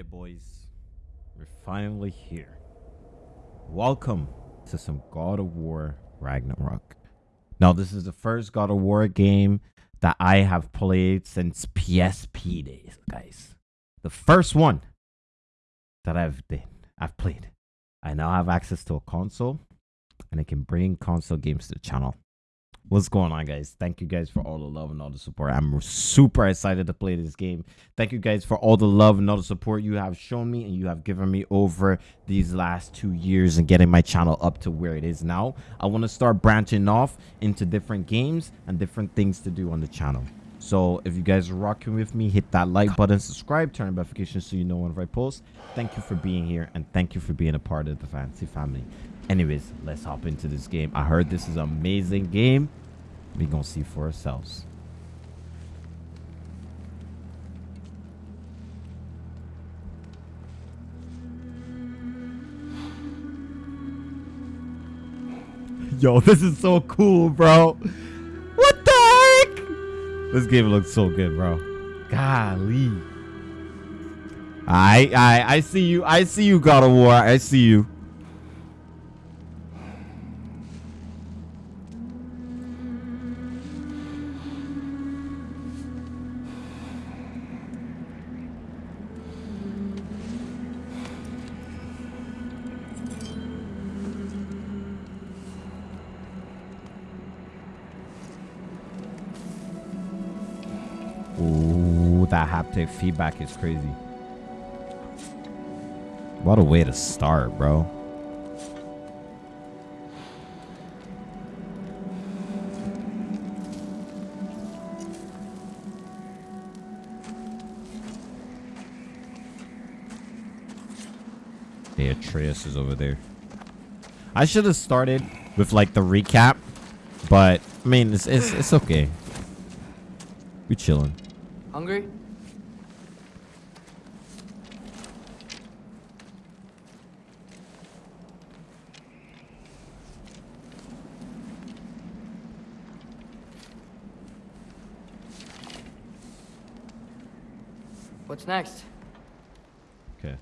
it, boys. We're finally here. Welcome to some God of War Ragnarok. Now, this is the first God of War game that I have played since PSP days, guys. The first one that I've been, I've played. I now have access to a console, and I can bring console games to the channel. What's going on, guys? Thank you guys for all the love and all the support. I'm super excited to play this game. Thank you guys for all the love and all the support you have shown me and you have given me over these last two years and getting my channel up to where it is now. I want to start branching off into different games and different things to do on the channel. So if you guys are rocking with me, hit that like button, subscribe, turn on notifications so you know whenever I post. Thank you for being here and thank you for being a part of the Fantasy family. Anyways, let's hop into this game. I heard this is an amazing game. We gonna see for ourselves. Yo, this is so cool, bro. What the heck? This game looks so good, bro. Golly. I I I see you. I see you, God of War. I see you. Haptic feedback is crazy. What a way to start, bro. Hey, Atreus is over there. I should have started with like the recap, but I mean, it's it's, it's okay. We chilling. Hungry? What's next? Okay.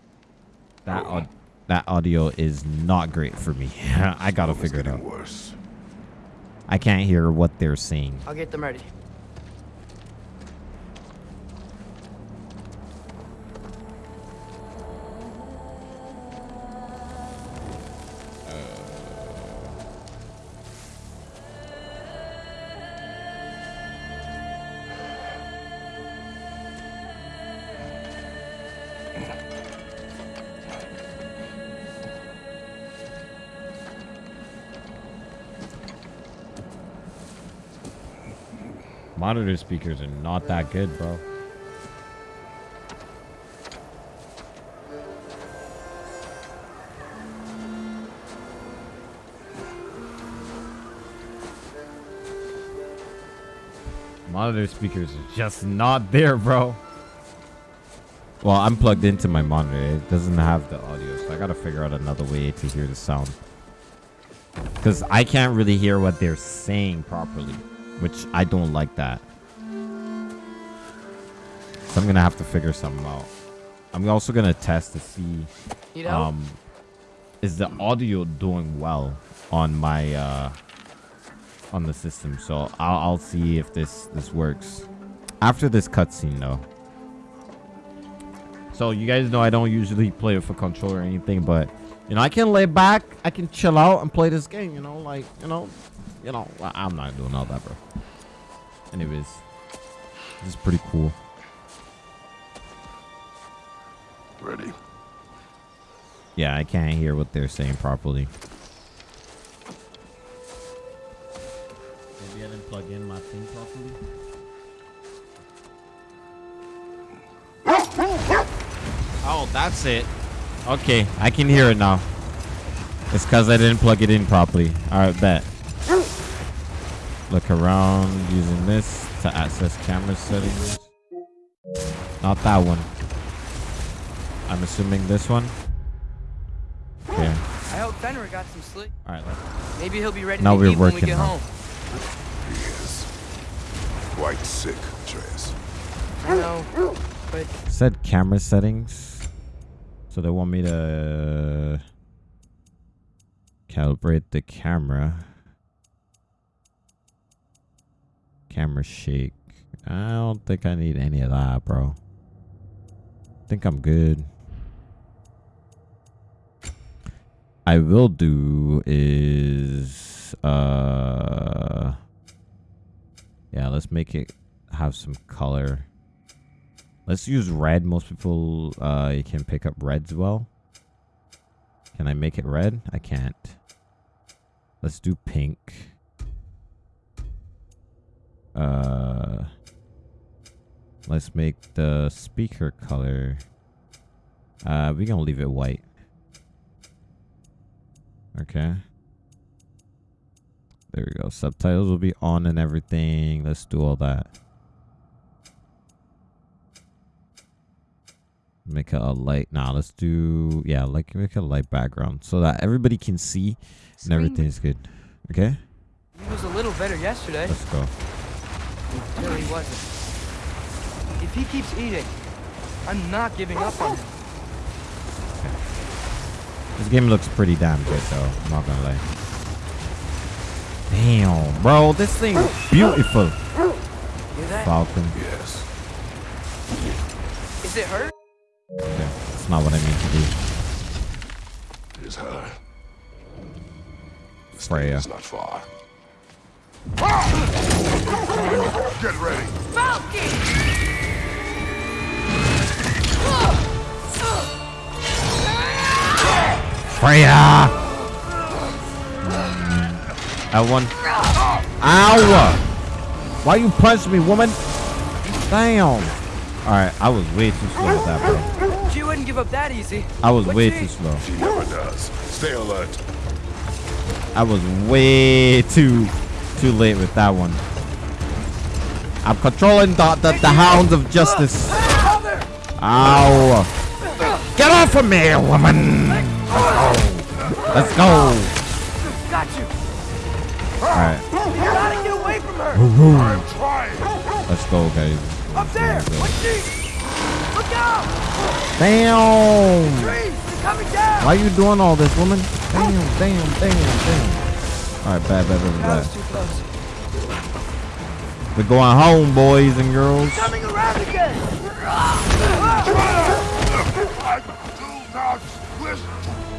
That aud- that audio is not great for me. I gotta figure it out. worse. I can't hear what they're saying. I'll get them ready. Monitor speakers are not that good, bro. Monitor speakers are just not there, bro. Well, I'm plugged into my monitor. It doesn't have the audio, so I gotta figure out another way to hear the sound. Because I can't really hear what they're saying properly, which I don't like that. So I'm gonna have to figure something out. I'm also gonna test to see Need help? um is the audio doing well on my uh on the system. So I'll I'll see if this this works after this cutscene though. So you guys know I don't usually play with a controller or anything, but you know I can lay back, I can chill out and play this game. You know, like you know, you know I- I'm not doing all that, bro. Anyways, this is pretty cool. Ready? Yeah, I can't hear what they're saying properly. Maybe I didn't plug in my thing properly. Oh, that's it. Okay, I can hear it now. It's because I didn't plug it in properly. Alright, bet. Look around using this to access camera settings. Not that one. I'm assuming this one. Okay. I hope Fenrir got some sleep. All right. Let's Maybe he'll be ready Now to we're eat when we working get now. home. He is quite sick, Atreus. I know, but said camera settings. So they want me to calibrate the camera. Camera shake. I don't think I need any of that, bro. think I'm good. I will do is uh yeah, let's make it have some color. Let's use red. Most people uh you can pick up reds well. Can I make it red? I can't. Let's do pink. Uh let's make the speaker color uh we're gonna leave it white. Okay. There we go. Subtitles will be on and everything. Let's do all that. Make it a light. Nah, let's do yeah, like make a light background so that everybody can see and Screen everything's good. Okay, He was a little better yesterday. let's go. Until he wasn't. If he keeps eating, I'm not giving up on him. This game looks pretty damn good though. I'm not gonna lie. Damn, bro, this thing is beautiful. Hear? Falcon. Yes. Is it hurt? Okay, that's not what I mean to do. It is her. The Freya. It's not far. Get ready. Freya! Mm. That one. Ow! Why you punch me, woman? Damn. Alright, I was way too slow with that, bro. She wouldn't give up that easy. I was But way she- too slow. She never does. Stay alert. I was way too too late with that one. I'm controlling the, the, the hounds of justice. Ow. Get off of me, woman! Let's go. Got you. Alright, You gotta get away from her. I'm trying. let's go, guys. Up there. What's she? Look out. Damn! Trees. They're coming down. Why you doing all this, woman? Oh. Damn, damn, damn, damn. Alright, bad, bad, bad, bad, too close. We're going home, boys and girls. Coming around again. I do not wish to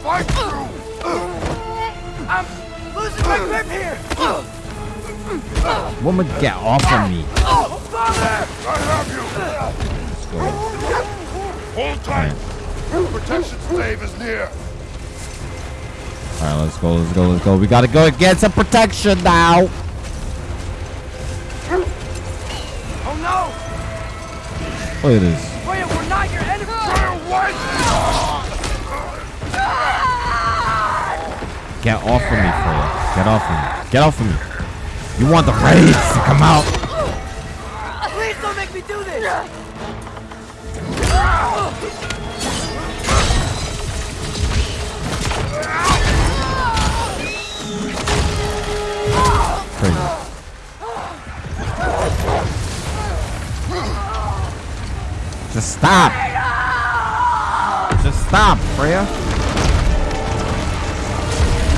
fight you. I'm losing my grip here. Woman, get off of me. Oh, father. I have you. Let's. Hold tight. Protection stave is near. Alright, let's go, let's go, let's go. We gotta go get some protection now. Oh no. Look at this. Freya, we're not your enemy. What? Get off of me, Freya. Get off of me. Get off of me. You want the raids to come out. Please don't make me do this. Just stop. Just stop, Freya.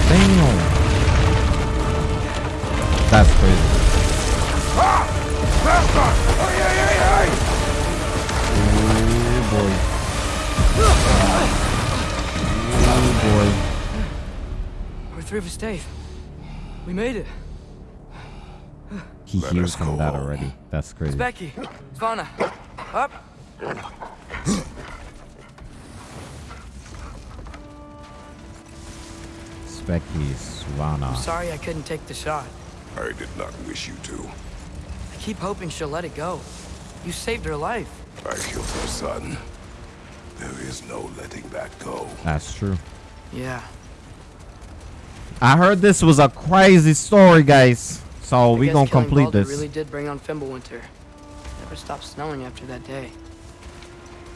Damn. That's crazy. Oh Oh boy. We're through with Dave. We made it. He Let hears from that already. That's crazy. Becky. Svana. Up. Specky Swana. I'm sorry I couldn't take the shot. I did not wish you to. I keep hoping she'll let it go. You saved her life. I killed her son. There is no letting that go. That's true. Yeah. I heard this was a crazy story, guys. So I we guess gonna complete Baldur this. really did bring on Fimbulwinter. Never stopped snowing after that day.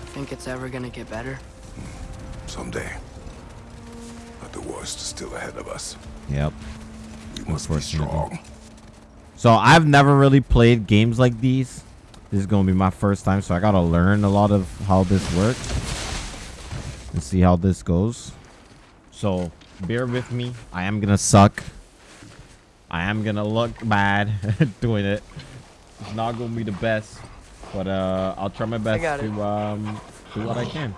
Think it's ever gonna get better? Someday. But the worst is still ahead of us. Yep. We must be strong. So I've never really played games like these. This is gonna be my first time, so I gotta learn a lot of how this works. And see how this goes. So bear with me. I am gonna suck. I am gonna look bad doing it. It's not gonna be the best, but uh, I'll try my best to um do what I can.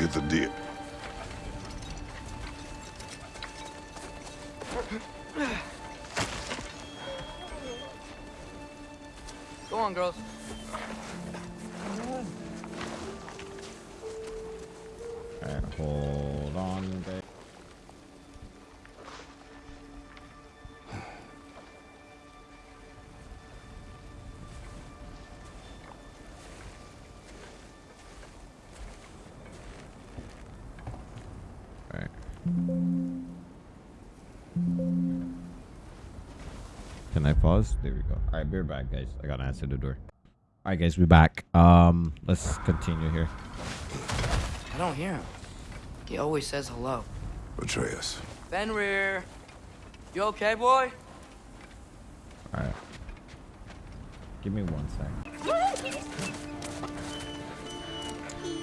Get the deal. Go on, girls. Alright, hold on. babe. Can I pause? There we go. Alright, we're back, guys. I gotta answer the door. Alright, guys, we're back. Um, let's continue here. I don't hear him. He always says hello. Atreus. Fenrir, you okay, boy? Alright. Give me one sec.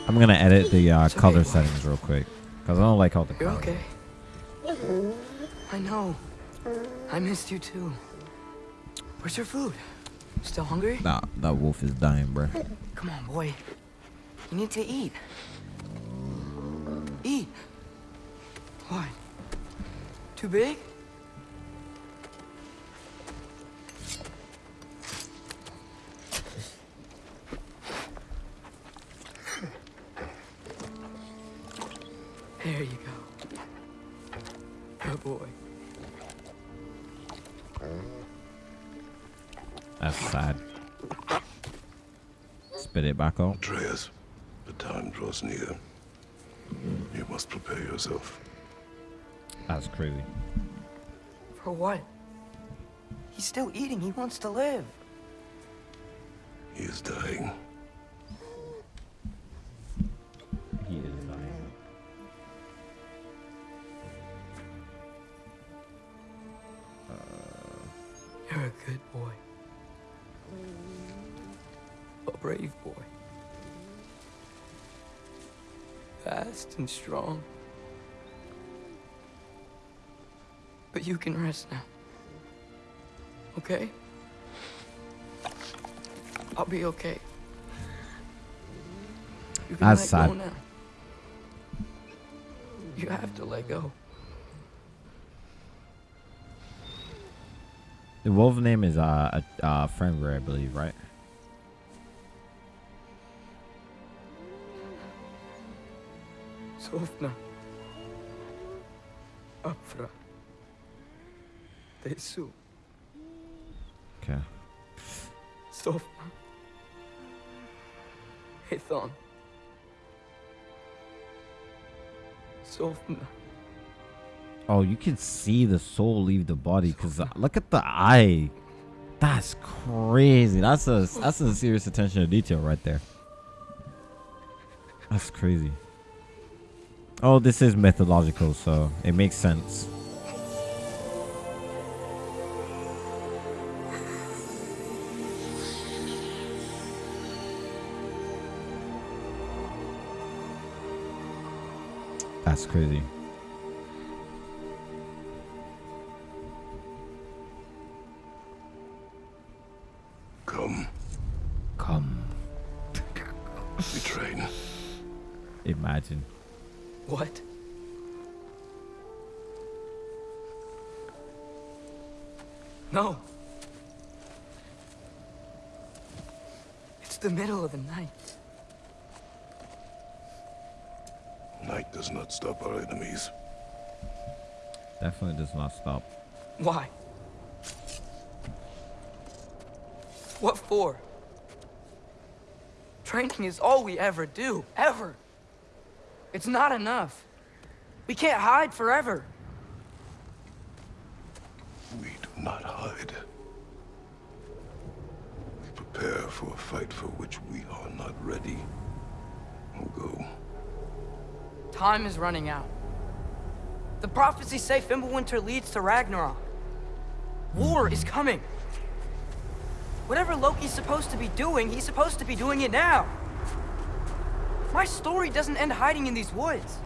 I'm gonna edit the uh, It's okay, color boy. settings real quick. Because I don't like how the You're color. okay. I know. I missed you too. Where's your food? Still hungry? Nah, that wolf is dying, bro. Come on, boy. You need to eat. Eat. What? Too big? There you go. Good boy. That's sad. Spit it back out. Atreus, the time draws near. You must prepare yourself. That's crazy. For what? He's still eating. He wants to live. He is dying. And strong. But you can rest now. Okay? I'll be okay. You can That's let go sad. now. You have to let go. The wolf name is uh, uh, uh Fenrir, I believe, right? Sofna. Afra. Tesu. Okay. Sofna. Hithon. Sofna. Oh, you can see the soul leave the body because uh, look at the eye. That's crazy. That's a that's a serious attention to detail right there. That's crazy. Oh, this is mythological, so it makes sense. That's crazy. Definitely does not stop. Why? What for? Training is all we ever do, ever. It's not enough. We can't hide forever. We do not hide. We prepare for a fight for which we are not ready. We'll go. Time is running out. The prophecies say Fimbulwinter leads to Ragnarok. War is coming. Whatever Loki's supposed to be doing, he's supposed to be doing it now. My story doesn't end hiding in these woods.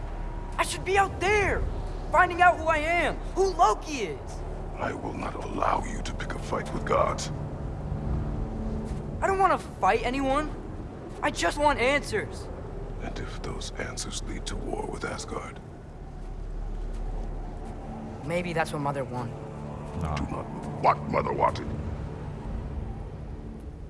I should be out there, finding out who I am, who Loki is. I will not allow you to pick a fight with gods. I don't want to fight anyone. I just want answers. And if those answers lead to war with Asgard, Maybe that's what Mother wanted. Nah. do not what Mother wanted.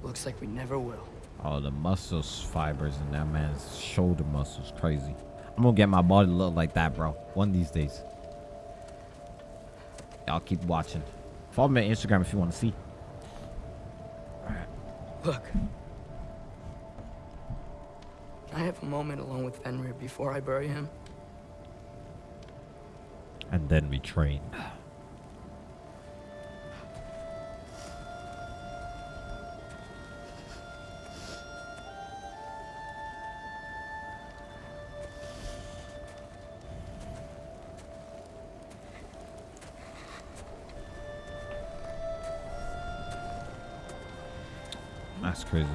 Looks like we never will. Oh, the muscles fibers in that man's shoulder muscles crazy. I'm gonna get my body to look like that, bro. One of these days. Y'all keep watching. Follow me on Instagram if you want to see. Look. Can I have a moment alone with Fenrir before I bury him? And then we train. That's crazy.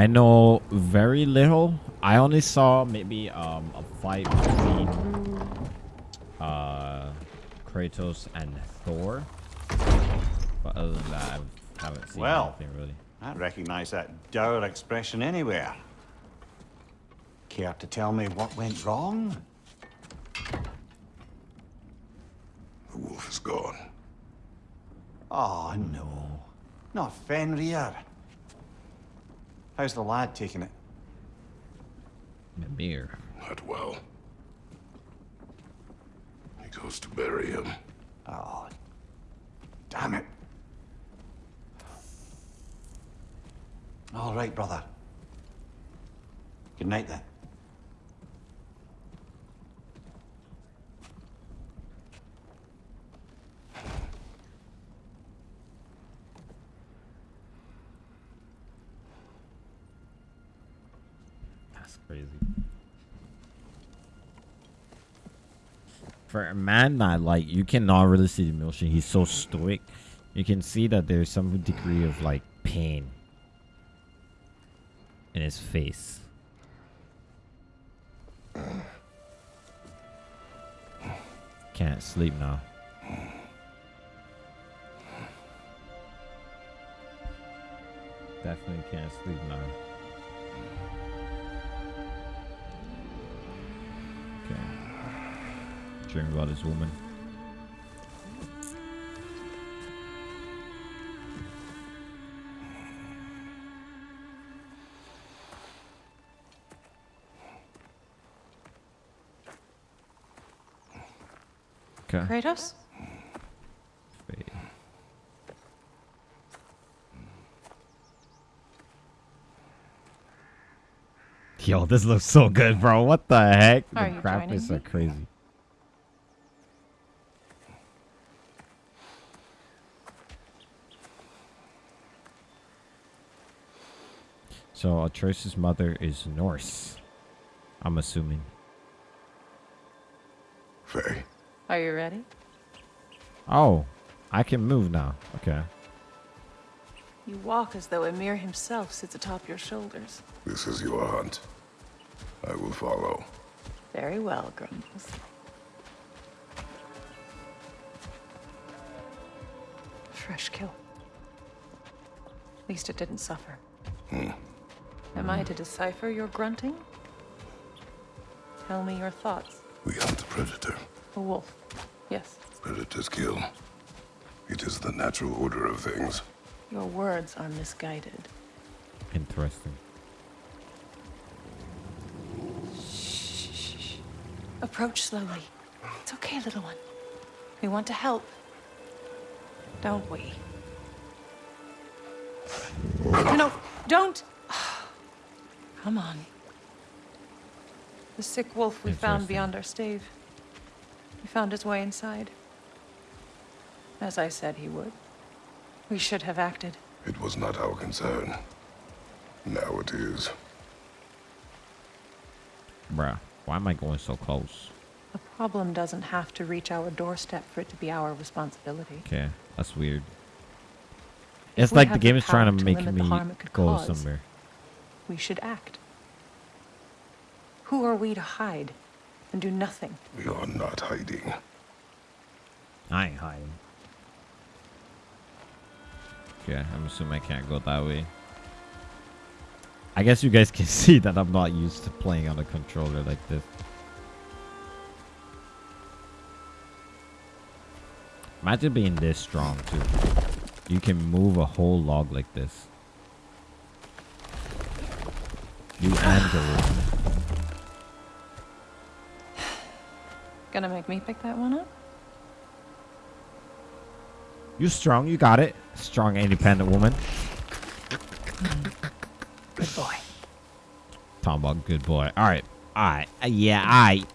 I know very little. I only saw maybe um, a fight between uh, Kratos and Thor. But other than that, I haven't seen Well. anything really. I recognize that dour expression anywhere. Care to tell me what went wrong? The wolf is gone. Oh, no. Not Fenrir. How's the lad taking it? Mimir. Not well. He goes to bury him. Oh, damn it. All right, brother. Good night, then. That's crazy. For a man that like you cannot really see the emotion, he's so stoic. You can see that there's some degree of like pain in his face. Can't sleep now. Definitely can't sleep now. Dream about this woman. Okay. Kratos? Yo, this looks so good, bro. What the heck? Are the graphics are crazy. So Atreus' mother is Norse. I'm assuming. Faye, Are you ready? Oh, I can move now. Okay. You walk as though Ymir himself sits atop your shoulders. this is your hunt. I will follow. Very well, Grumbles. Fresh kill. At least it didn't suffer. Hmm. Am I to decipher your grunting? Tell me your thoughts. We hunt the predator. A wolf. Yes. Predators kill. It is the natural order of things. Your words are misguided. Interesting. Approach slowly. It's okay, little one. We want to help. Don't we? No, no, don't! Come on. The sick wolf we found beyond our stave. He found his way inside. As I said he would. We should have acted. It was not our concern. Now it is. Bruh, why am I going so close? A problem doesn't have to reach our doorstep for it to be our responsibility. Okay, that's weird. It's we like the game is trying to to make limit me the harm it could go cause. somewhere. We should act. Who are we to hide and do nothing? We are not hiding. I ain't hiding. Okay, I'm assuming I can't go that way. I guess you guys can see that I'm not used to playing on a controller like this. Imagine being this strong too. You can move a whole log like this. You and Gorilla. Gonna make me pick that one up? You strong, you got it. Strong independent woman. Good boy. Talking good boy. Alright. Alright. Uh, yeah, alright.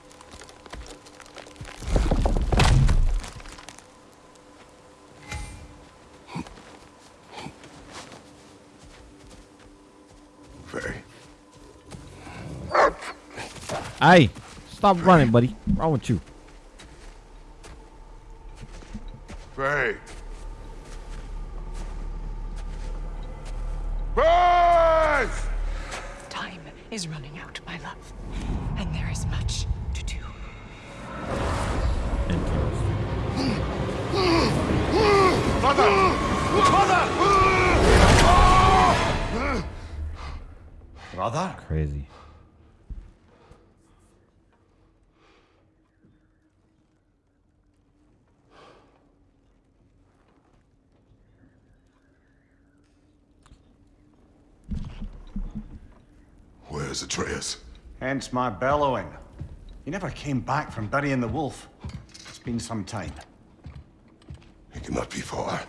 Hey, stop running, buddy. What's wrong with you? Faye! Faye! Time is running out, my love. And there is much to do. Interesting. Brother? Crazy. Where's Atreus? Hence my bellowing. He never came back from burying the wolf. It's been some time. He cannot be far.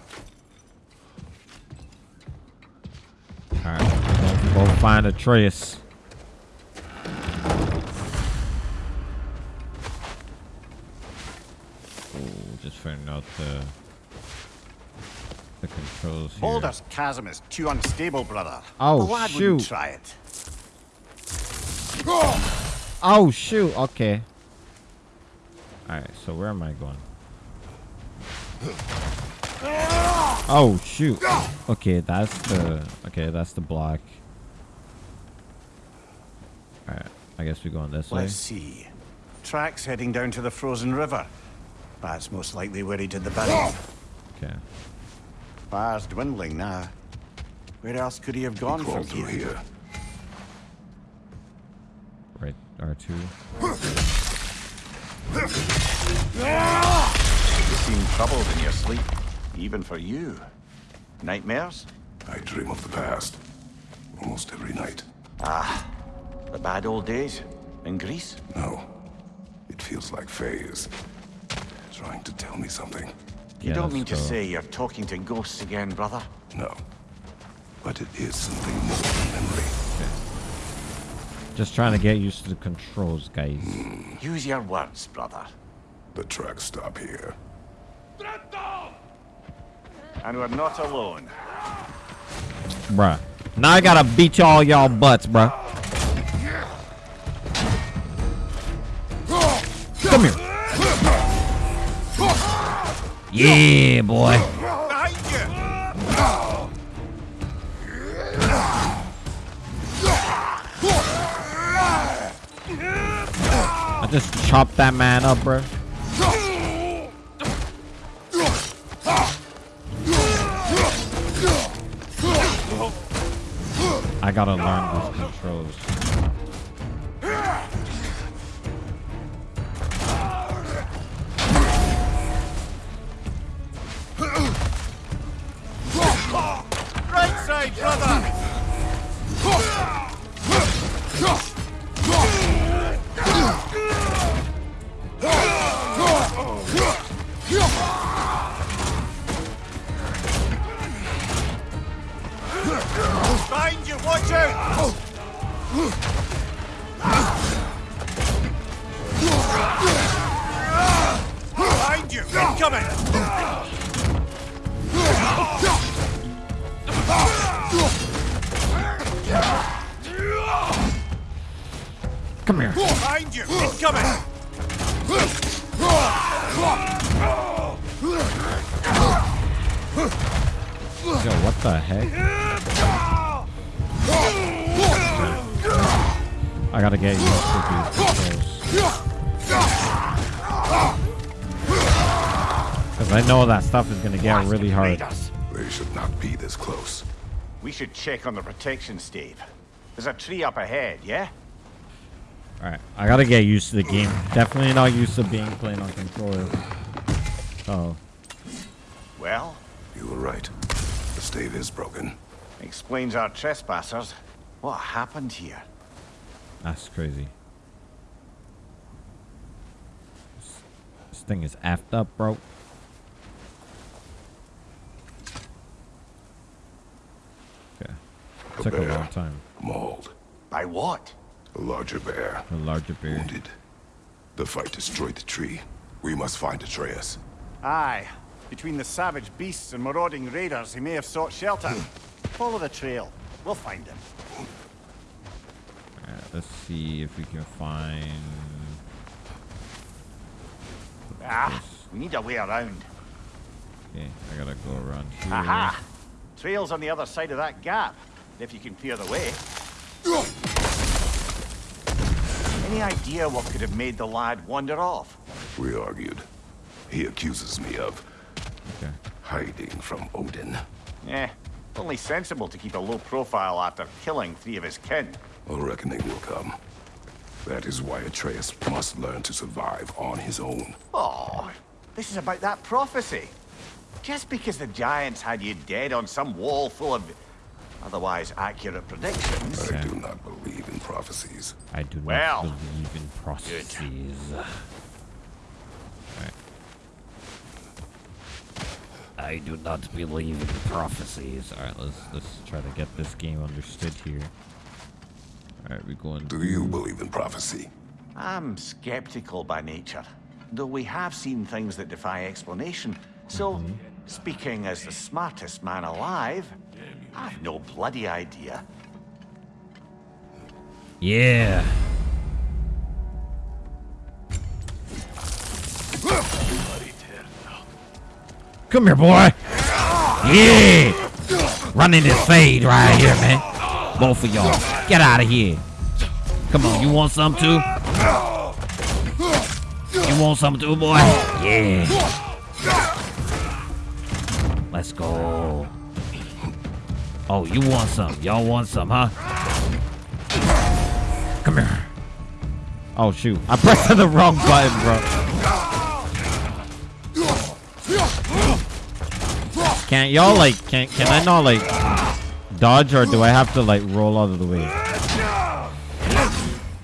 Alright. Go, go find Atreus. Ooh, just figuring out the the controls here. Boulder's chasm is too unstable, brother. Oh, the lad wouldn't shoot. try it. Oh shoot, okay. Alright, so where am I going? Oh shoot. Okay, that's the okay, that's the block. Alright, I guess we're going this way. Let's see. Tracks heading down to the frozen river. That's most likely where he did the burying. Okay. Fire's dwindling now. Where else could he have gone He from crawled through here? here. R2. You seem troubled in your sleep, even for you. Nightmares? I dream of the past. Almost every night. Ah, the bad old days? In Greece? No. It feels like Faye is trying to tell me something. You Yeah, don't let's mean to say you're talking to ghosts again, brother? No. But it is something more than memory. Just trying to get used to the controls, guys. Use your words, brother. The tracks stop here. And we're not alone. Bruh. Now I gotta beat y'all y'all butts, bruh. Come here. Yeah, boy. I just chopped that man up, bro. I gotta learn these stuff is gonna get really hard. Raiders. They should not be this close. We should check on the protection stave. There's a tree up ahead, yeah? Alright, I gotta get used to the game. Definitely not used to being playing on controller. Oh, Well, You were right. The stave is broken. explains our trespassers. What happened here? that's crazy. This, this thing is effed up, bro. Okay. Took a long time. Mauled. By what? A larger bear. A larger bear. Wounded. The fight destroyed the tree. We must find Atreus. Aye. Between the savage beasts and marauding raiders, he may have sought shelter. Follow the trail. We'll find him. Alright, let's see if we can find. Ah, we need a way around. Okay, I gotta go around here. Aha! Trail's on the other side of that gap, if you can clear the way. Any idea what could have made the lad wander off? We argued. He accuses me of Okay. hiding from Odin. Eh, only sensible to keep a low profile after killing three of his kin. A reckoning will come. That is why Atreus must learn to survive on his own. Oh, this is about that prophecy. Just because the giants had you dead on some wall full of otherwise accurate predictions. I do not believe in prophecies. I do not Well, believe in processes. Alright. I do not believe in prophecies. Alright, let's let's try to get this game understood here. Alright, we're going Do you believe in prophecy? I'm skeptical by nature, though we have seen things that defy explanation. So, mm-hmm. Speaking as the smartest man alive, I've no bloody idea. Yeah. Come here, boy. Yeah. Running this fade right here, man. Both of y'all. Get out of here. Come on, you want some too? You want some too, boy? Yeah. Let's go. Oh, you want some? Y'all want some, huh? Come here. Oh shoot! I pressed the wrong button, bro. Can't y'all like? Can can I not like dodge or do I have to like roll out of the way?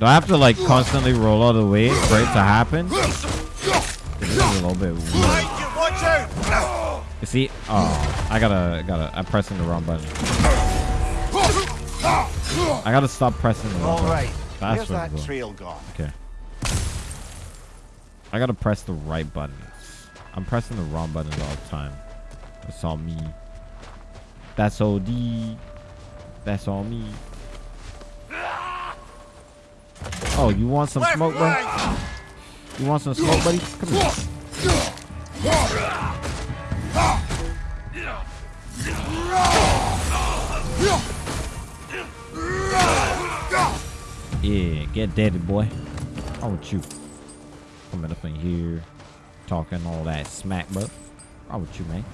Do I have to like constantly roll out of the way for it to happen? This is a little bit weird. Watch out! You see? Oh, I gotta, gotta. I'm pressing the wrong button. I gotta stop pressing the wrong All button. right, That's where's that trail gone? Okay. I gotta press the right buttons. I'm pressing the wrong buttons all the time. That's all me. That's OD. That's all me. Oh, you want some smoke, bro? You want some smoke, buddy? Come here. Yeah, get daddy, boy. How with you? Coming up in here, talking all that smack, bro. How with you, man?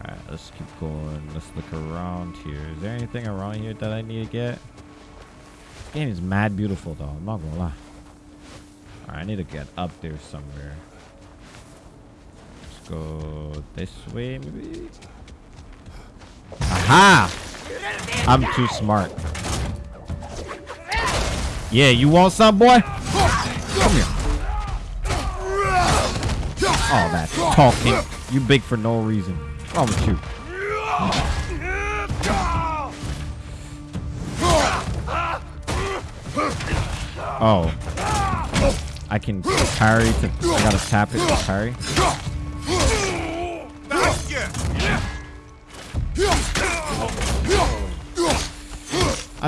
Alright, let's keep going. Let's look around here. Is there anything around here that I need to get? This game is mad beautiful, though. I'm not gonna lie. Alright, I need to get up there somewhere. Let's go this way, maybe? Aha! I'm too smart. Yeah, you want some, boy? Come here. Oh, that talking. You big for no reason. Wrong with you? Oh. I can parry to. I gotta tap it to parry.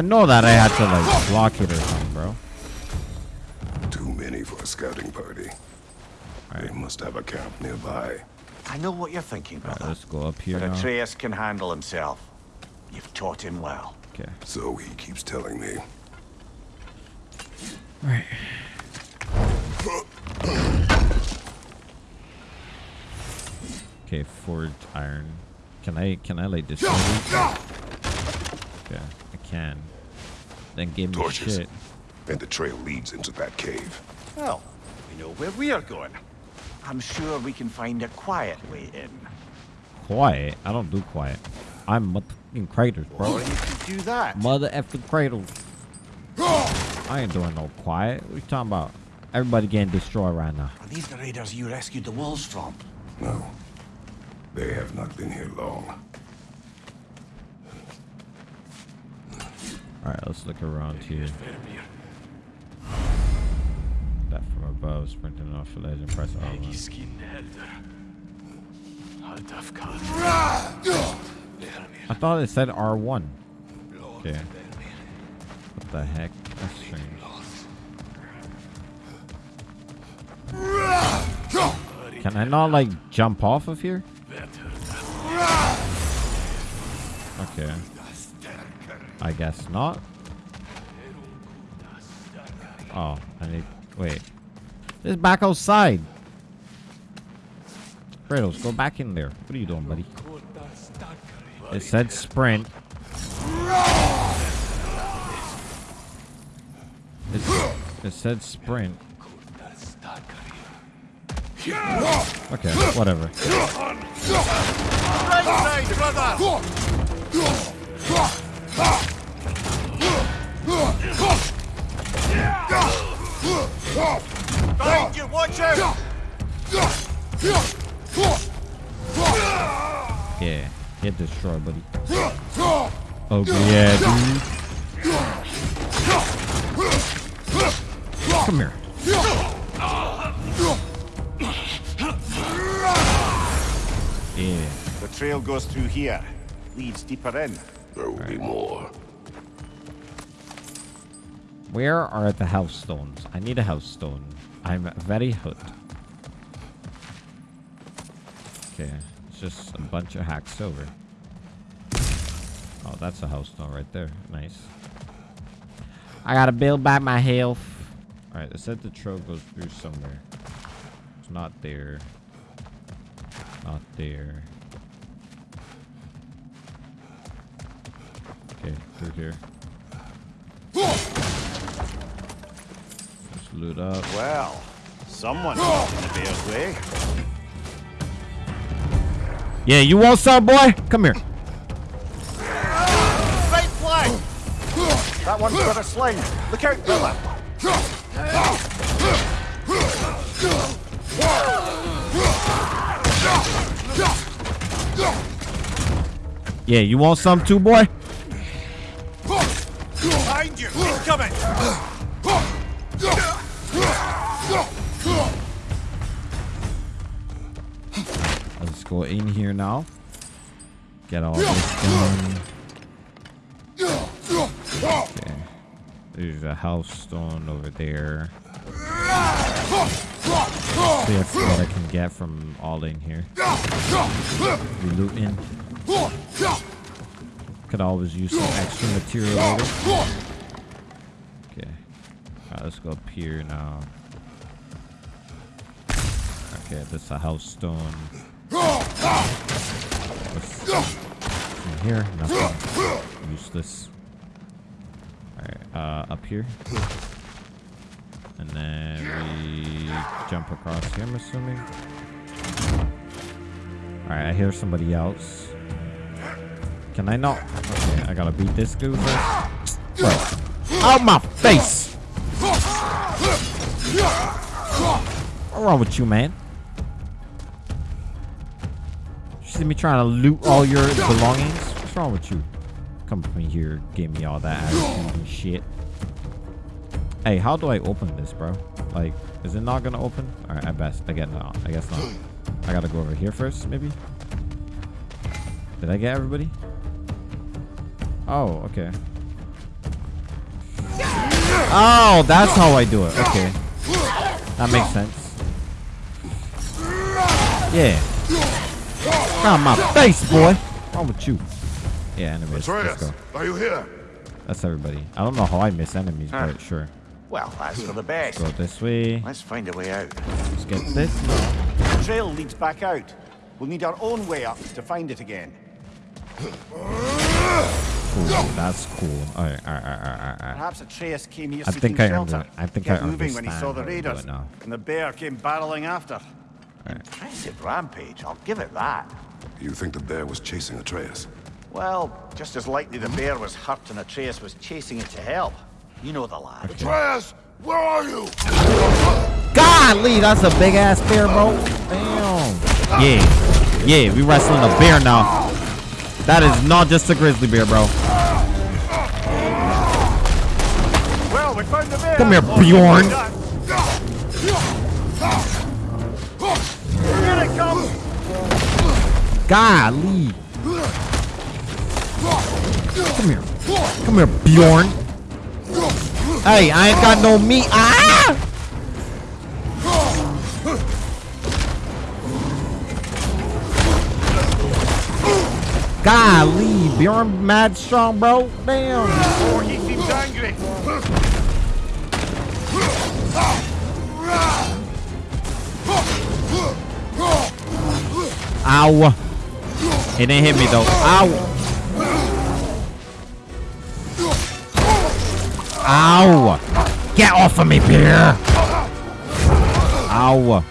I know that I had to like block it or something, bro. Too many for a scouting party. They must have a camp nearby. I know what you're thinking, Alright, brother. let's go up here But. Atreus can handle himself. You've taught him well. Okay. So he keeps telling me. Right. Okay, forged iron. Can I can I like destroy these? Yeah, I can. Then give me Torches. shit. And the trail leads into that cave. Well, we know where we are going. I'm sure we can find a quiet way in. Quiet? I don't do quiet. I'm motherfucking Kratos, bro. Or you could do that. Mother effing cradles. I ain't doing no quiet. What you talking about? Everybody getting destroyed right now. Are these the raiders you rescued the wolves from? No. They have not been here long. Alright, let's look around here. That from above, sprinting off the ledge and press R1. I thought it said R1. Okay. What the heck? That's strange. Can I not like jump off of here? Okay. I guess not. Oh, I need. Wait. This back outside. Kratos, go back in there. What are you doing, buddy? It said sprint. It's, it said sprint. Okay, whatever. Behind you, watch out! Yeah, get destroyed, buddy. Oh yeah, dude. Come here. Yeah. The trail goes through here. Leads deeper in. There will be more. Where are the health stones? I need a health stone. I'm very hooked. Okay, it's just a bunch of hacksilver. Oh, that's a health stone right there. Nice. I gotta build back my health. Alright, it said the trail goes through somewhere. It's not there. Not there. Okay, through here. Just loot up. Well, someone got in the bear's way. Yeah, you want some, boy? Come here. Right flag! That one's got a sling. Look out, brother. Yeah, you want some too, boy? Get all this done. Okay. There's a health stone over there. See if what I can get from all in here. We looting. Could always use some extra material later. Okay. Alright, let's go up here now. Okay, this is a health stone. What's in here? Nothing. Useless. Alright, uh, up here. And then we jump across here, I'm assuming. Alright, I hear somebody else. Can I not? Okay, I gotta beat this dude first. Out my face! What's wrong with you, man? Me trying to loot all your belongings? What's wrong with you? Come from here, give me all that attitude and shit. Hey, how do I open this, bro? Like, is it not gonna open? All right, I best. I get no. I guess not. I gotta go over here first, maybe. Did I get everybody? Oh, okay. Oh, that's how I do it. Okay, that makes sense. Yeah. Got my face, boy. What's wrong with you? Yeah, enemies. Let's go. are you here? That's everybody. I don't know how I miss enemies, but sure. Well, that's for the best. Go this way. Let's find a way out. Let's get this. The trail leads back out. We'll need our own way up to find it again. Cool. That's cool. All right, all right, all right, all right, all right. Perhaps Atreus came here I seeking think I shelter. under- I think Kept I moving when he saw the understand how to do raiders, it now. and the bear came barreling after. Impressive rampage, I'll give it that. You think the bear was chasing Atreus? Well, just as likely the bear was hurt and Atreus was chasing it to help. You know the lad. Atreus, where are you? Golly, that's a big ass bear, bro. Damn. Yeah, yeah, we wrestling a bear now. That is not just a grizzly bear, bro. Well, we found the bear. Come here, Oh, Bjorn. Comes. Golly. Come here. Come here, Bjorn. Hey, I ain't got no meat. Ah! Golly, Bjorn mad strong, bro. Damn. Oh, he seems angry. Ow. He didn't hit me though. Ow. Ow. Get off of me, bear. Ow.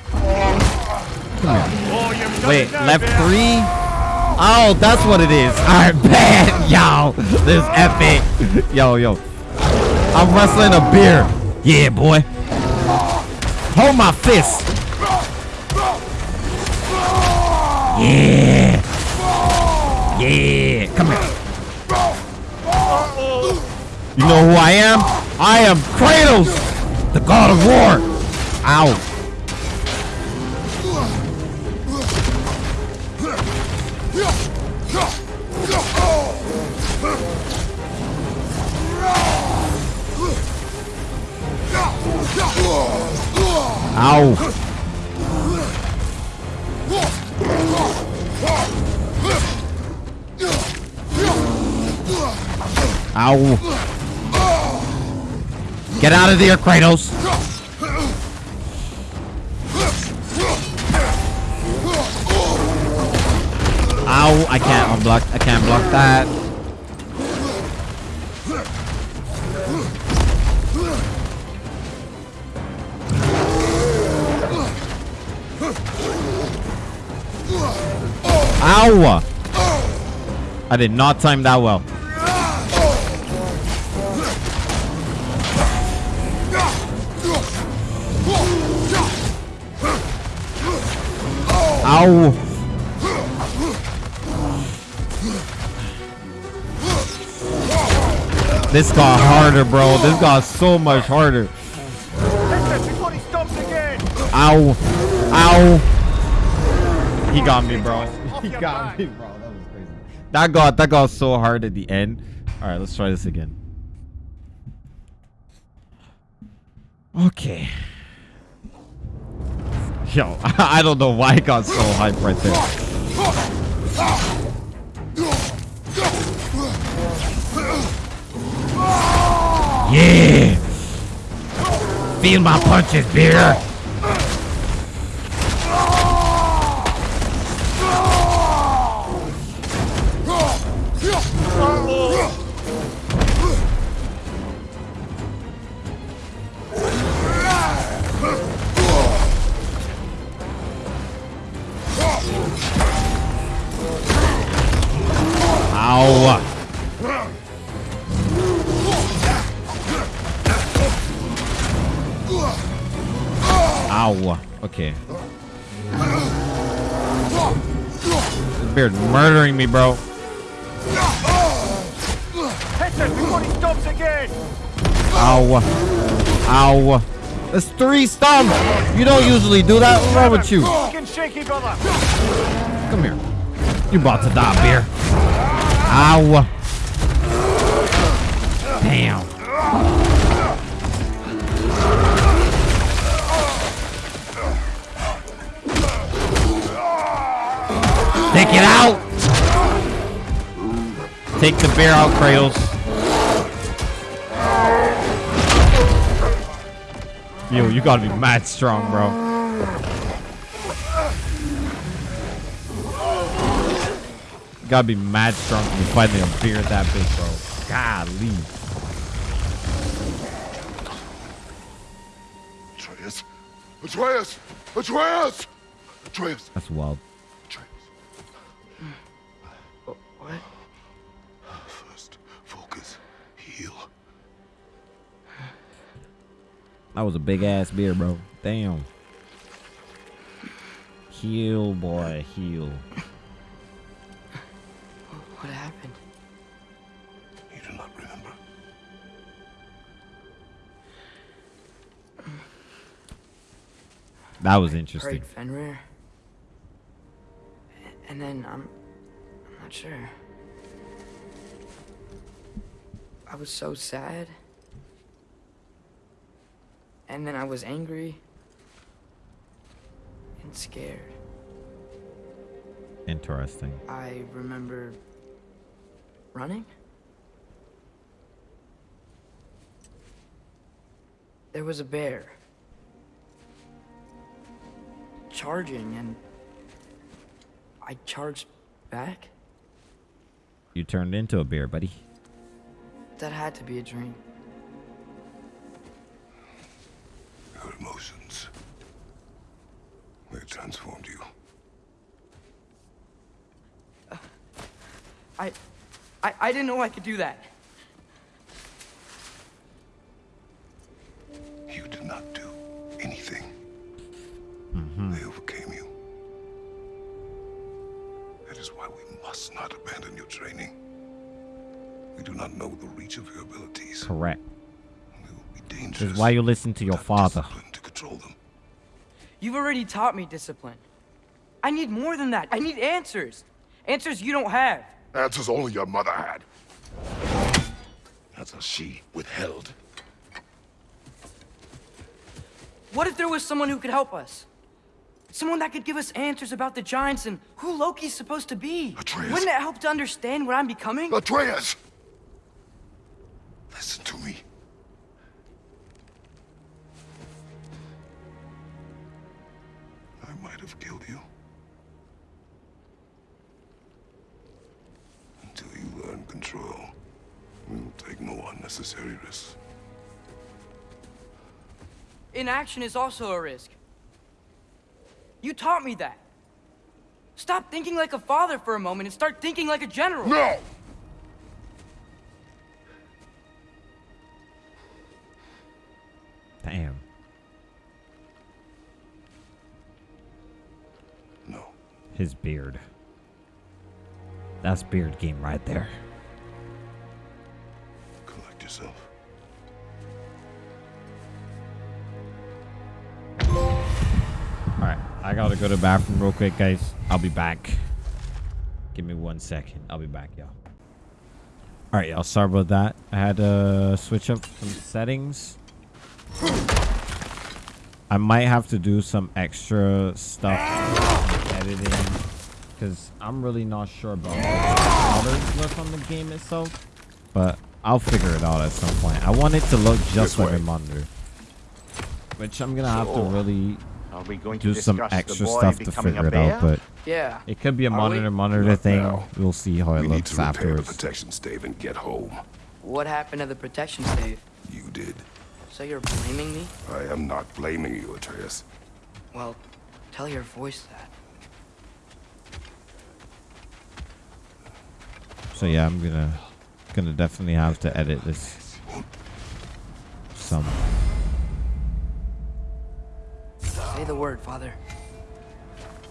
Wait, left three? Oh, that's what it is. Alright, bad. Yo, this is epic. Yo, yo. I'm wrestling a bear. Yeah, boy. Hold my fist. Yeah. Yeah. Come here. You know who I am? I am Kratos, the god of war. Ow. Ow. Ow. Get out of there, Kratos. Ow, I can't unblock. I can't block that. Ow! I did not time that well. This got harder, bro. This got so much harder. Ow! Ow! He got me, bro. He got me, bro. That was crazy. That got that got so hard at the end. All right, let's try this again. Okay. Yo, I don't know why I got so hyped right there. Yeah! Feel my punches, beer! Murdering me, bro. Ow. Ow. That's three stomp. You don't usually do that. What's wrong with you? Come here. You're about to die, bear. Ow. Damn. Take it out. Take the bear out, Kratos. Yo, you gotta be mad strong, bro. You gotta be mad strong to be fighting a bear that big, bro. Golly. Atreus! Atreus! Atreus! Atreus! That's wild. That was a big ass beer, bro. Damn. Heal, boy, heal. What happened? You do not remember. That was interesting. Prayed Fenrir. And then I'm, I'm not sure. I was so sad. And then I was angry and scared. Interesting. I remember running. There was a bear charging, and I charged back. You turned into a bear, buddy. That had to be a dream. Your emotions. They transformed you. Uh, I, I, I didn't know I could do that. Why you listen to your father. To control them. You've already taught me discipline. I need more than that. I need answers. Answers you don't have. Answers only your mother had. Answers she withheld. What if there was someone who could help us? Someone that could give us answers about the Giants and who Loki's supposed to be. Atreus. Wouldn't it help to understand what I'm becoming? Atreus! Listen to Inaction is also a risk. You taught me that. Stop thinking like a father for a moment and start thinking like a general. No! Damn. No. His beard. That's beard game right there. I gotta go to the bathroom real quick, guys. I'll be back. Give me one second. I'll be back, y'all. Alright, y'all. Sorry about that. I had to switch up some settings. I might have to do some extra stuff editing. Because I'm really not sure about how colors look on the game itself. But I'll figure it out at some point. I want it to look just This like way. a monitor. Which I'm gonna have to really Are we going do to some extra stuff to figure it out, but Yeah. it could be a Are monitor we? monitor Not thing. now. We'll see how it we need looks to repair the protection stave and get home. What happened to the protection stave? You did. So you're blaming me? I am not blaming you, Atreus. Well, tell your voice that. So yeah, I'm gonna gonna definitely have to edit this some. Say the word, Father.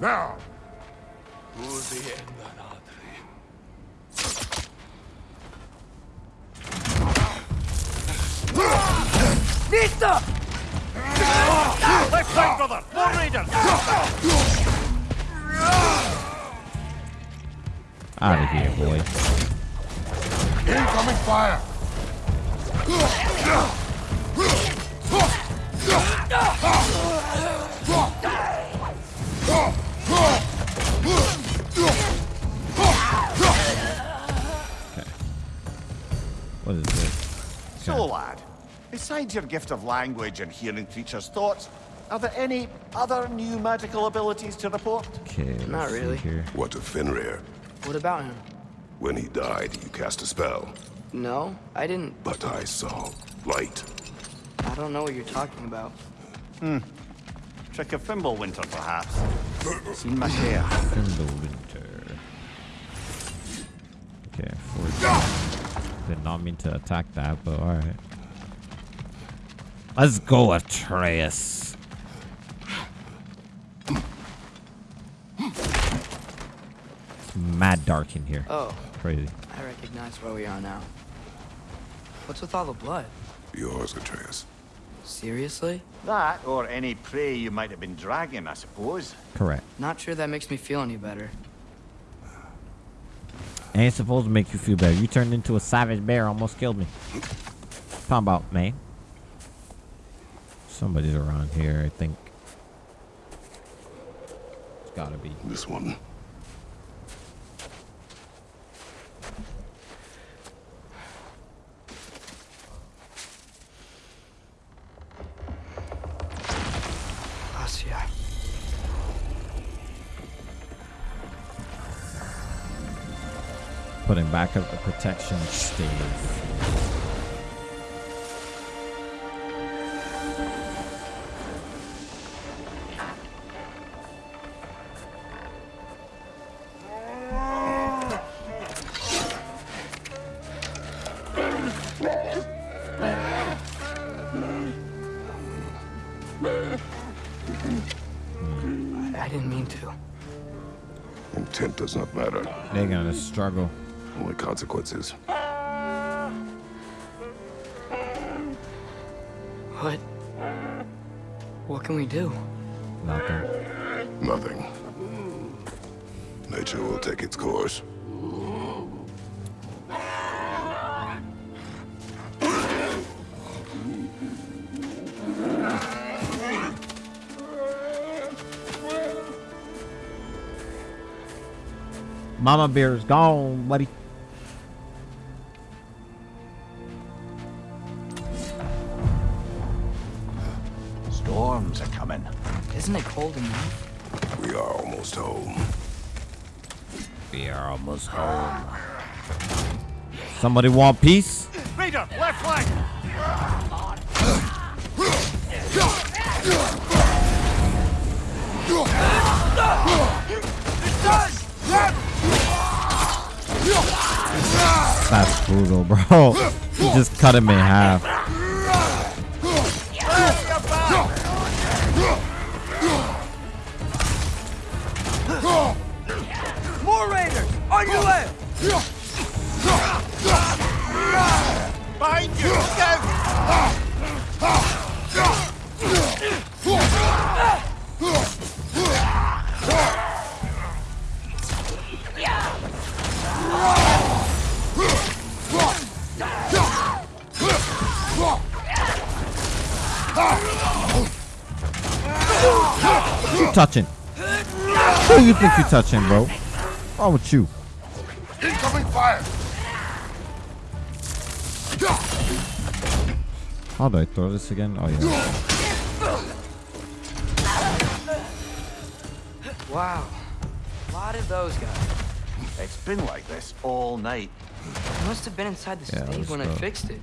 Now! Nista! Left side, brother! More raiders! Out of here, boy. Incoming fire! What is this? So, lad, besides your gift of language and hearing creatures' thoughts, are there any other new magical abilities to report? Okay, let's Not see really. here. What of Fenrir? What about him? When he died, you cast a spell, No, I didn't. but I saw light. I don't know what you're talking about. Hmm. Trick of Fimbulwinter, perhaps? Seen my share. In the winter. Okay, four. Did not mean to attack that, but alright. Let's go, Atreus. It's mad dark in here. Oh, Crazy. I recognize where we are now. What's with all the blood? Yours, Atreus. Seriously? That, or any prey you might have been dragging, I suppose. Correct. Not sure that makes me feel any better. Ain't supposed to make you feel better. You turned into a savage bear, almost killed me. Talking about, man. Somebody's around here, I think. It's gotta be. This one. Back up the protection stave. I didn't mean to. Intent does not matter. They're gonna struggle. Only consequences. What? What can we do? Nothing. Nothing. Nature will take its course. Mama bear is gone, buddy. We home. Somebody want peace? Raider, left flank! That's brutal, bro. He just cut him in half. Touching? Who you think you touching, bro? What's wrong with you? Incoming fire! How do I throw this again? Oh yeah. Wow. A lot of those guys. It's been like this all night. I must have been inside the Yeah, stave let's when I fixed it.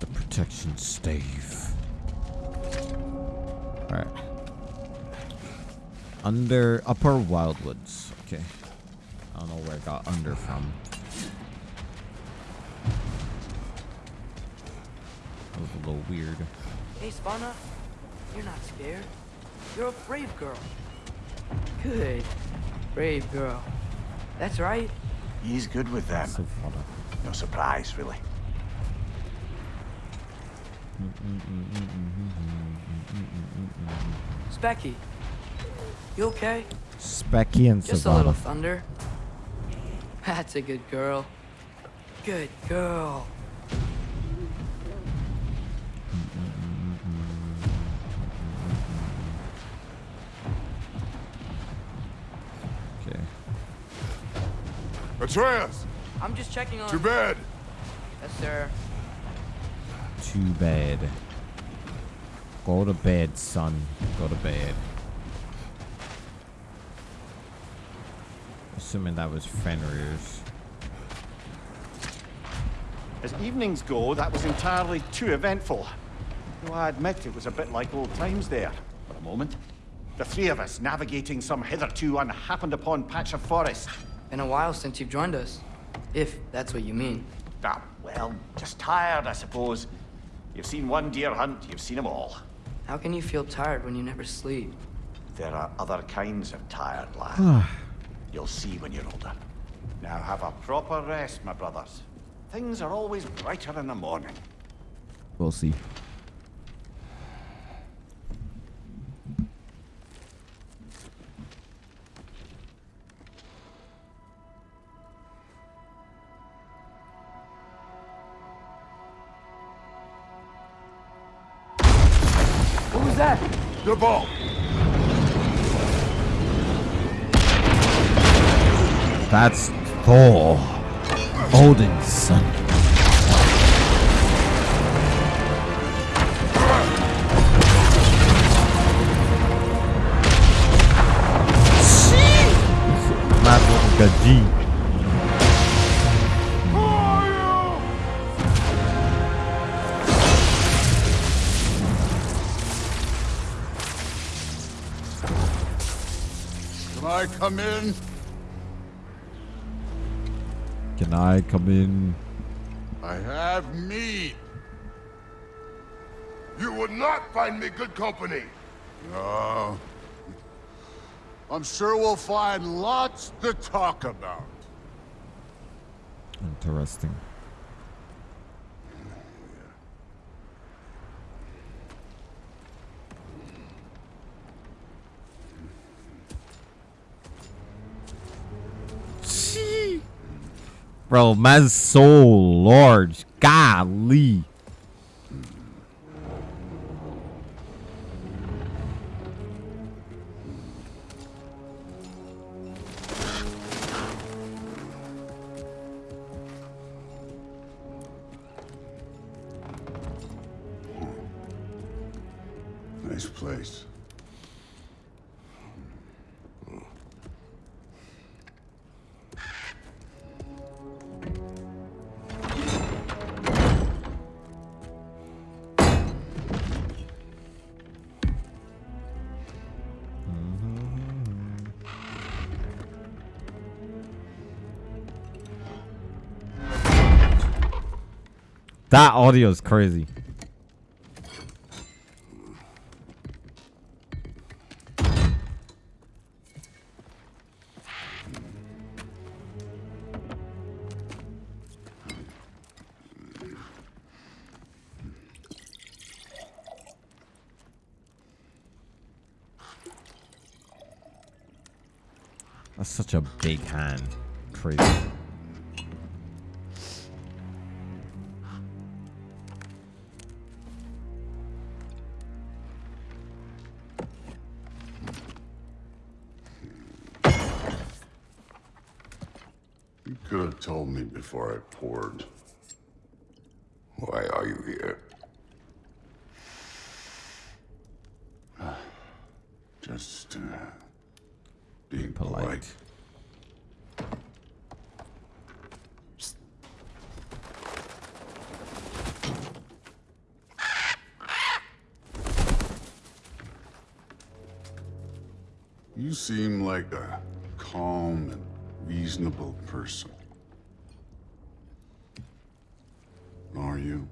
The protection stave. Alright. Under upper wildwoods. Okay. I don't know where I got under from. That was a little weird. Hey, Svanna. You're not scared. You're a brave girl. Good. Brave girl. That's right. He's good with them. No surprise, really. Speki, you okay? Speki and Just a little thunder. That's a good girl. Good girl. Okay. Atreus, I'm just checking on. to bed. Yes, sir. Too bad. Go to bed, son. Go to bed. Assuming that was Fenrir's. As evenings go, that was entirely too eventful. Though I admit it was a bit like old times there, for a moment. The three of us navigating some hitherto unhappened upon patch of forest. Been a while since you've joined us. If that's what you mean. Ah, well, just tired, I suppose. You've seen one deer hunt, you've seen them all. How can you feel tired when you never sleep? There are other kinds of tired, lad. Ah. You'll see when you're older. Now have a proper rest, my brothers. Things are always brighter in the morning. We'll see. The ball. That's Thor. Odin's son. Mad looking like a G. come in? Can I come in? I have meat. You would not find me good company. No. I'm sure we'll find lots to talk about. Interesting. Bro, my soul, large. Golly. That audio is crazy. Person. Are you?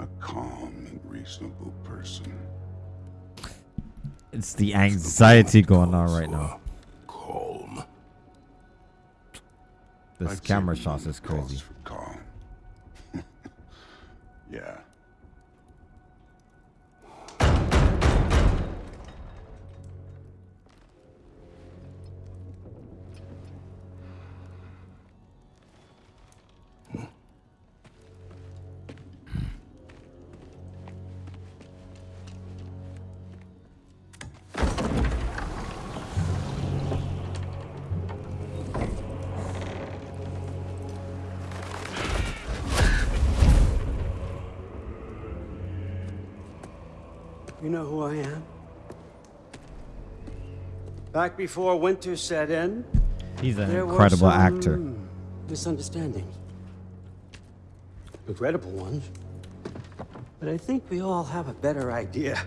A calm and reasonable person. It's the anxiety going on right now. Calm. This I've camera shot is crazy. You know who I am? Back before winter set in, He's an incredible actor. Misunderstandings. Regrettable ones. But I think we all have a better idea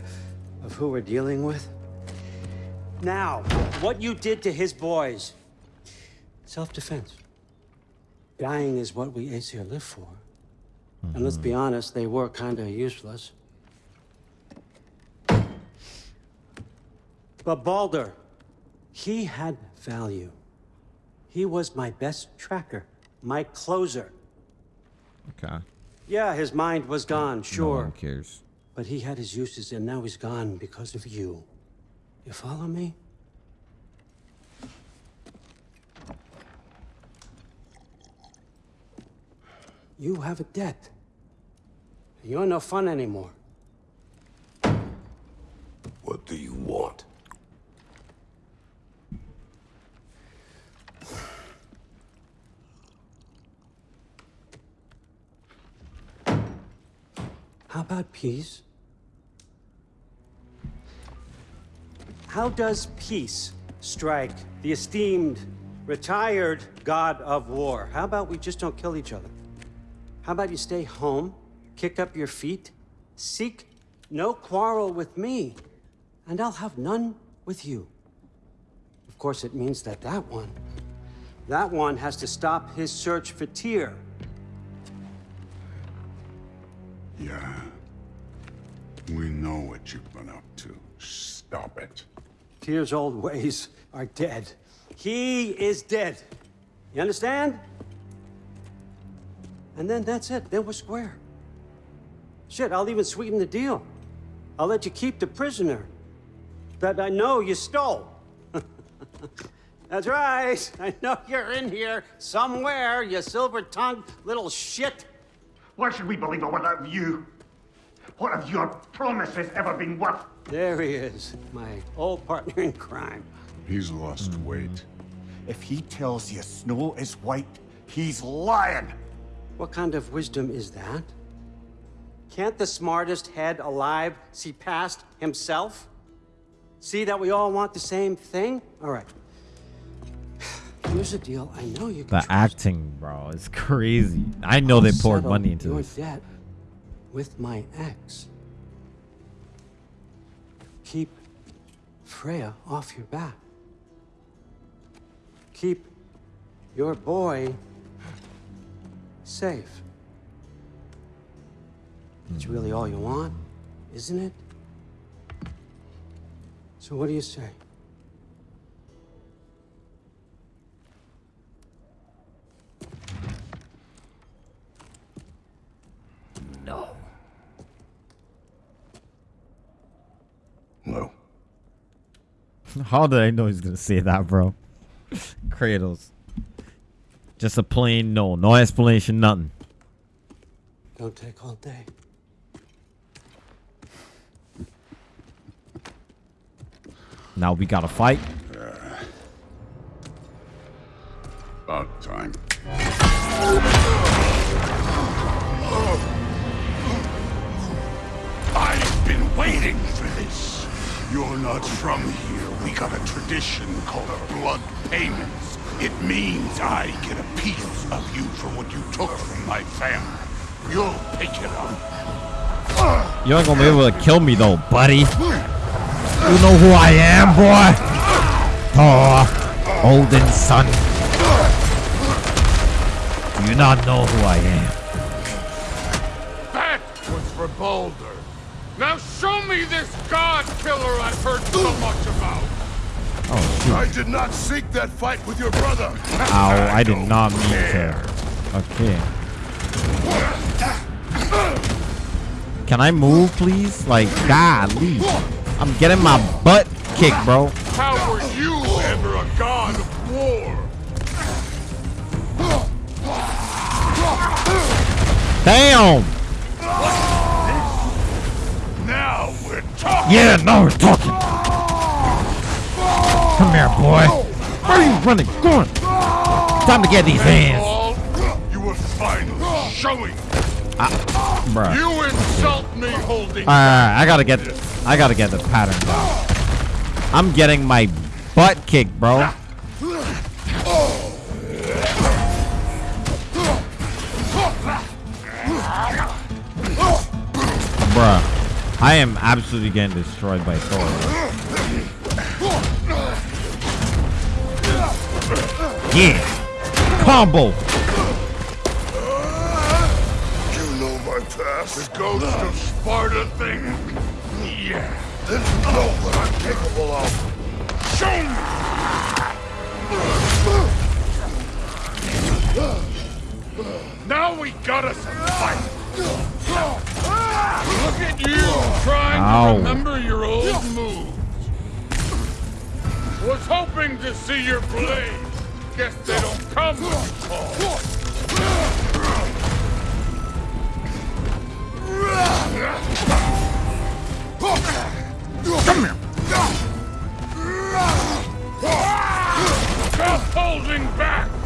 of who we're dealing with. Now, what you did to his boys. Self-defense. Dying is what we Aesir live for. And let's be honest, they were kinda useless. But Baldur, he had value. He was my best tracker, my closer. Okay. Yeah, his mind was gone, No sure. one cares. But he had his uses, and now he's gone because of you. You follow me? You have a debt. You're no fun anymore. What do you want? How about peace? How does peace strike the esteemed, retired god of war? How about we just don't kill each other? How about you stay home, kick up your feet, seek no quarrel with me, and I'll have none with you. Of course, it means that that one, that one has to stop his search for Tyr. Yeah. We know what you've been up to. Stop it. Tyr's old ways are dead. He is dead. You understand? And then that's it. Then we're square. Shit, I'll even sweeten the deal. I'll let you keep the prisoner that I know you stole. that's right. I know you're in here somewhere, you silver-tongued little shit. Why should we believe a word out of you? What have your promises ever been worth? There he is, my old partner in crime. He's lost weight. If he tells you snow is white, he's lying. What kind of wisdom is that? Can't the smartest head alive see past himself? See that we all want the same thing? All right. Here's a deal I know you The acting, bro, is crazy. I know they poured money into your this. debt with my ex. Keep Freya off your back. Keep your boy safe. It's really all you want, isn't it? So what do you say? No. No. How did I know he's gonna say that, bro? Cradles. Just a plain no. No explanation, nothing. Don't take all day. Now we gotta fight. About time. I've waiting for this. You're not from here. We got a tradition called blood payments. It means I get a piece of you for what you took from my family. You'll pick it up. You ain't gonna be able to kill me though, buddy. You know who I am, boy? Thor, Odin's son. Do you not know who I am? That was for Baldur. Now show me this god killer I've heard so much about. Oh, shoot. I did not seek that fight with your brother. Ow, I did not mean to. Okay. Can I move, please? Like, golly. I'm getting my butt kicked, bro. How were you ever a god of war? Damn! Yeah, now we're talking. Come here, boy. Where are you running? Go on. Time to get these hands. You were finally showing. Ah, bruh. You insult me holding. Alright, I gotta get I gotta get the pattern down. I'm getting my butt kicked, bro. Bruh. I am absolutely getting destroyed by Thor. Yeah. Combo. You know my past. The ghost of Sparta thing. Yeah. Then you know what I'm capable of. Show me. Now we got us a fight. Look at you trying Ow. to remember your old moves. Was hoping to see your blade. Guess they don't come when you call. Come here. Stop holding back!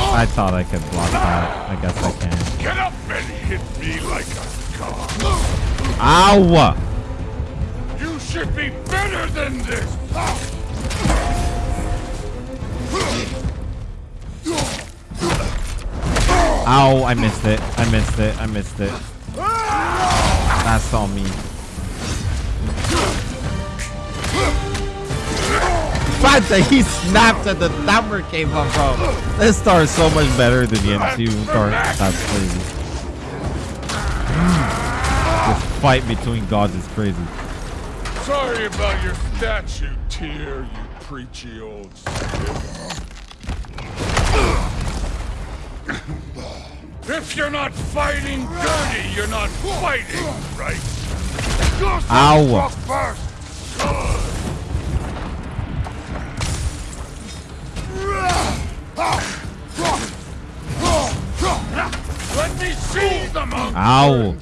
I thought I could block that. I guess I can. Get up and hit me like a god. Ow! You should be better than this! Ow, I missed it. I missed it. I missed it. That's on me. Fact that he snapped and the number came up, bro. This star is so much better than the M2 star. That's crazy. This fight between gods is crazy. Sorry about your statue, Tyr, you preachy old. If you're not fighting dirty, you're not fighting, right? Ow. Let me see the Ow.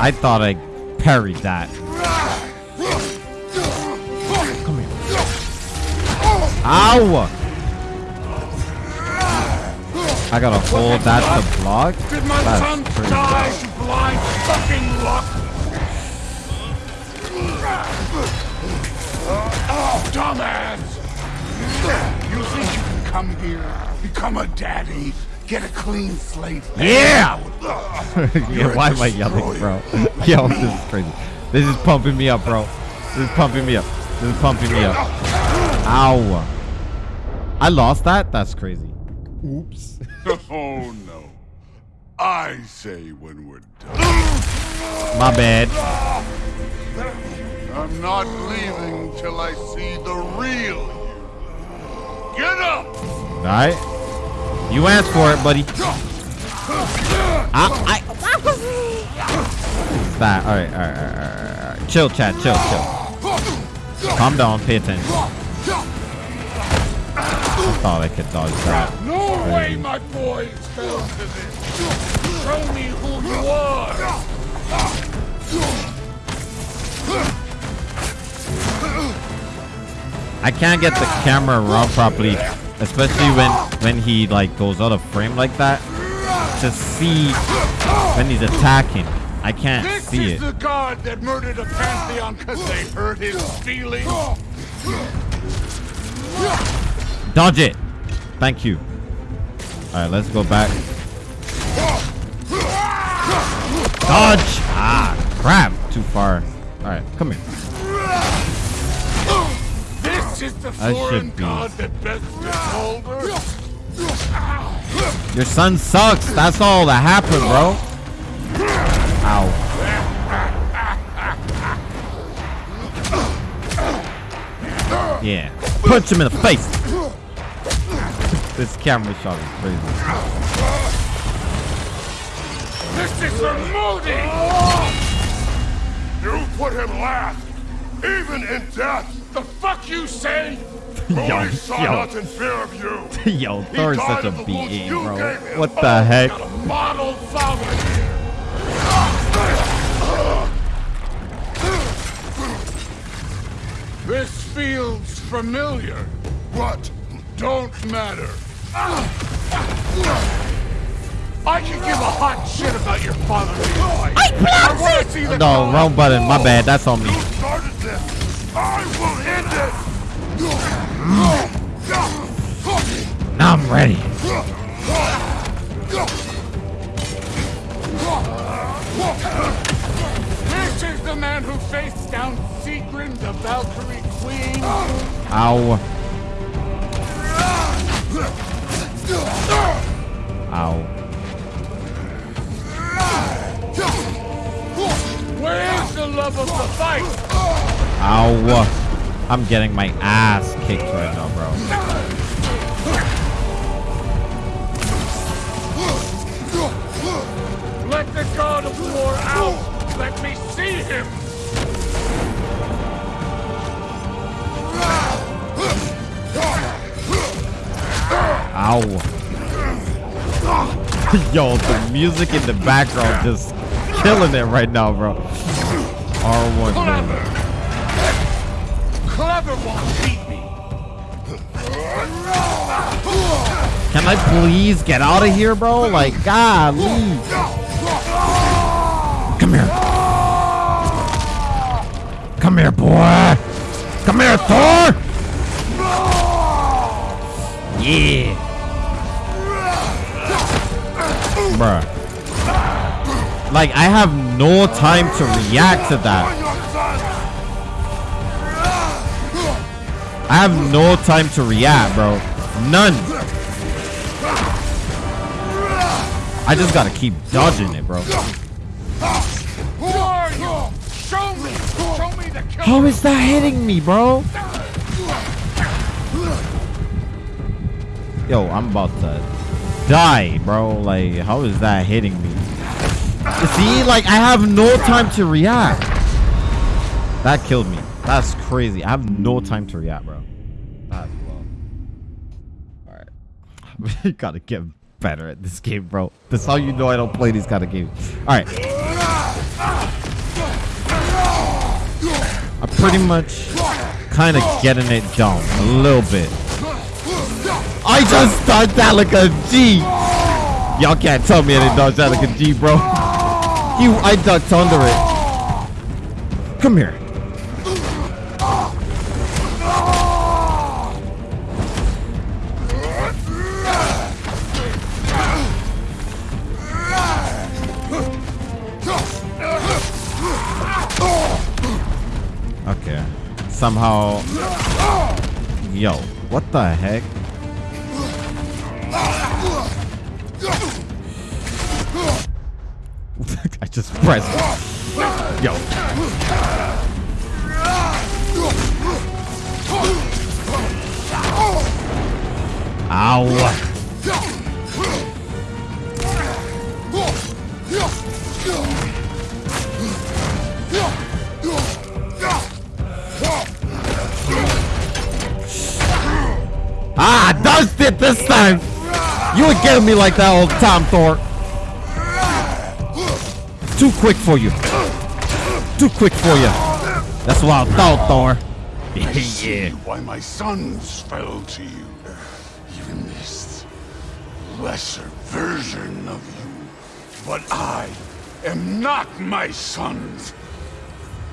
I thought I parried that. Come here. Ow! I gotta hold that to block? Did my son That's crazy. die to blind fucking luck? Oh, dumbass! You think you can come here, become a daddy, get a clean slate? Yeah! Yeah, why am I yelling, bro? Yo, this is crazy. This is pumping me up, bro. This is pumping me up. This is pumping me up. Ow. I lost that? That's crazy. Oops. Oh no. I say when we're done. My bad. I'm not leaving till I see the real you. Get up! Alright. You asked for it, buddy. I, I, that. Alright, alright, alright, alright, alright. Chill, chat, chill, chill. Calm down, pay attention. I thought I could dodge that. My boys fell to this. Show me who you are. I can't get the camera around properly, especially when when he like goes out of frame like that. To see when he's attacking, I can't This see is it. the god that murdered a pantheon because they hurt his feelings. Dodge it. Thank you. All right, let's go back. Dodge. Ah, crap. Too far. All right, come here. This is the I foreign should be. god that best. Your son sucks. That's all that happened, bro. Ow. Yeah. Punch him in the face. This camera shot is crazy. This is for Modi! You put him last, even in death. The fuck you say? Yo, Modi saw yo. nothing fear of you. Yo, He Thor's died such a of the wounds BA, you bro. gave him. What the heck? Got a model father here. This feels familiar. What? Don't matter. I can give a hot shit about your father. I want to see the No, color. wrong button. My bad. That's on me. You started this. I will end it. Now I'm ready. This is the man who faced down Sigrun, the Valkyrie Queen. Ow. Ow. Where is the love of the fight? Ow. I'm getting my ass kicked right now, bro. Let the god of war out. Let me see him. Ow. Yo, the music in the background just killing it right now, bro. R1. Clever. Clever won't beat me. Can I please get out of here, bro? Like, golly. Come here. Come here, boy. Come here, Thor. Yeah. Bruh. Like, I have no time to react to that. I have no time to react, bro. None. I just gotta keep dodging it, bro. How is that hitting me, bro? Yo, I'm about to die, bro. Like, how is that hitting me? See, like, I have no time to react. That killed me. That's crazy. I have no time to react, bro. That's low. Alright. gotta get better at this game, bro. That's how you know I don't play these kind of games. Alright. I'm pretty much kind of getting it down a little bit. I just dodged that like a G. Y'all can't tell me I didn't dodge that like a G, bro. You, I ducked under it. Come here. Okay. Somehow. Yo, what the heck? Just pressed. Yo. Ow. Ah, dodged it this time. You would get me like that the time, Thor. Too quick for you. Too quick for you. That's what I thought, Thor. I see yeah. why my sons fell to you. Even this lesser version of you. But I am not my sons.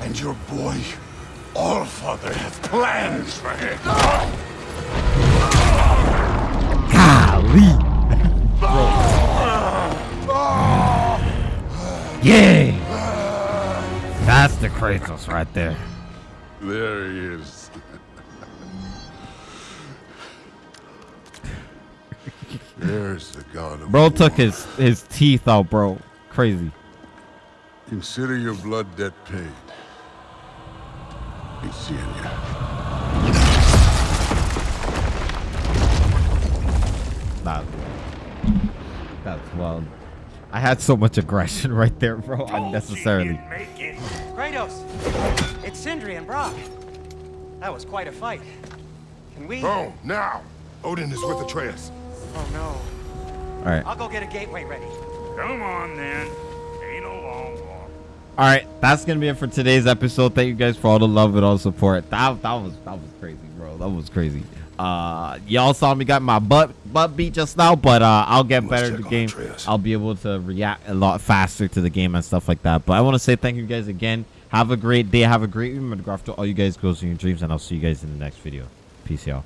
And your boy, Allfather, has plans for him. Golly. Yay! That's the Kratos right there. There he is. There's the god of Bro war. took his, his teeth out, bro. Crazy. Consider your blood debt paid. He's seeing you. Nah. That's wild. I had so much aggression right there, bro, unnecessarily. Kratos, it's Sindri and Brok. That was quite a fight. Can we? Oh, now! Odin is with Atreus. Oh no. All right. I'll go get a gateway ready. Come on, then. Ain't a long walk. All right, that's gonna be it for today's episode. Thank you guys for all the love and all the support. That that was that was crazy, bro. That was crazy. Uh, y'all saw me got my butt butt beat just now, but uh, I'll get better at the game. Atreus. I'll be able to react a lot faster to the game and stuff like that. But I want to say thank you guys again. Have a great day. Have a great week. Remember to all you guys goals in your dreams, and I'll see you guys in the next video. Peace, y'all.